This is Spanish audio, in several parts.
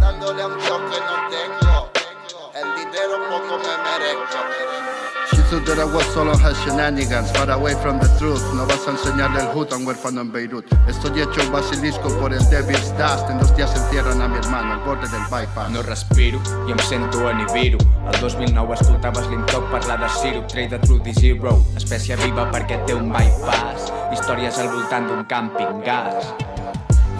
Dándole a un Dios que no tengo. El dinero poco me merezco. Thought that I was solo her shenanigans. Far away from the truth No vas a enseñarle el hood a un huérfano en Beirut. Estoy hecho un basilisco por el Devil's Dust. En dos días encierran a mi hermano al borde del bypass. No respiro i em sento Nibiru. El 2009 escoltaves l'Intoc parlar de Sirup Trade Truth i Zero. Espècie viva perquè té un bypass. Històries al voltant d'un camping gas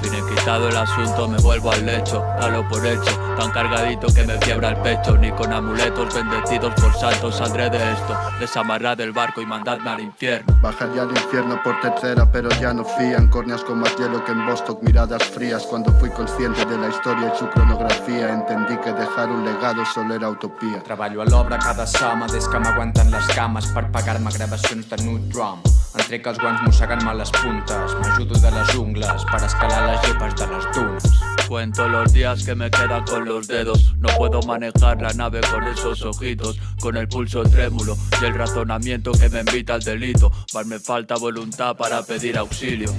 Finiquitado el asunto, me vuelvo al lecho, dalo por hecho, tan cargadito que me quiebra el pecho, ni con amuletos bendecidos por santos saldré de esto, desamarrad del barco y mandadme al infierno. Bajaría al infierno por tercera pero ya no fían Córneas con más hielo que en Bostock, miradas frías. Cuando fui consciente de la historia y su cronografía Entendí que dejar un legado solo era utopía. Treballo a l'obra cada sama des que m'aguanten les cames per pagar-me gravacions de New Drum. Entrec els guants mossegant-me les puntes, m'ajudo de les ungles per escalar les llepes de les dunes. Cuento los días que me quedan con los dedos, no puedo manejar la nave con esos ojitos, con el pulso trémulo y el razonamiento que me invita al delito, más falta voluntad para pedir auxilio.